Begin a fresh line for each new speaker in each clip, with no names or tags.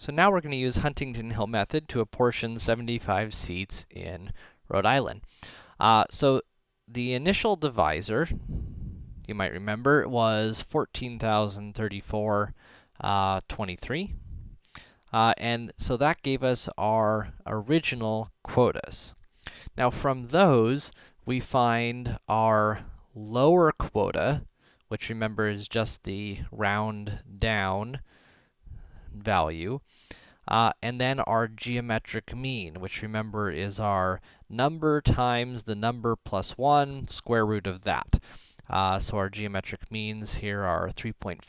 So now we're going to use Huntington Hill method to apportion 75 seats in Rhode Island. Uh, so the initial divisor, you might remember, was 14,034, uh, 23. Uh, and so that gave us our original quotas. Now from those, we find our lower quota, which remember is just the round down value, uh, and then our geometric mean, which remember is our number times the number plus 1, square root of that. Uh, so our geometric means here are 3.46,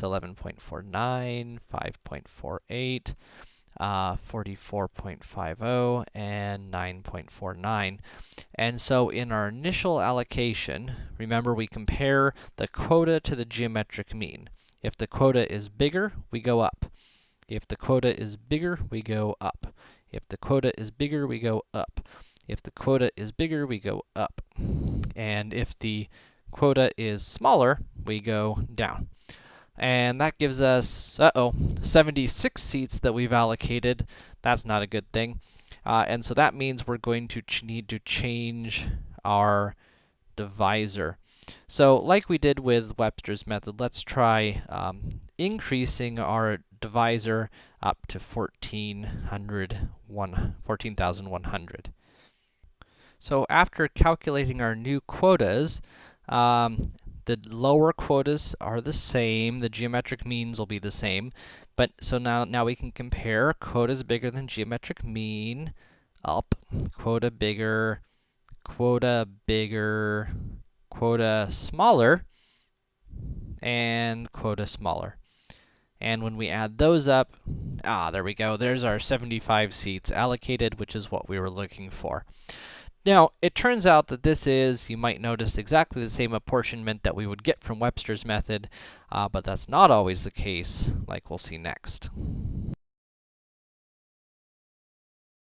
11.49, 5.48, uh, 44.50, and 9.49. And so in our initial allocation, remember we compare the quota to the geometric mean. If the quota is bigger, we go up. If the quota is bigger, we go up. If the quota is bigger, we go up. If the quota is bigger, we go up. And if the quota is smaller, we go down. And that gives us, uh-oh, 76 seats that we've allocated. That's not a good thing. Uh, and so that means we're going to need to change our divisor. So like we did with Webster's method, let's try um, increasing our divisor up to 1400, 14,100. So after calculating our new quotas, um, the lower quotas are the same, the geometric means will be the same, but so now, now we can compare quotas bigger than geometric mean, up, quota bigger, quota bigger, quota smaller, and quota smaller. And when we add those up, ah, there we go. There's our 75 seats allocated, which is what we were looking for. Now, it turns out that this is, you might notice, exactly the same apportionment that we would get from Webster's method, uh, but that's not always the case, like we'll see next.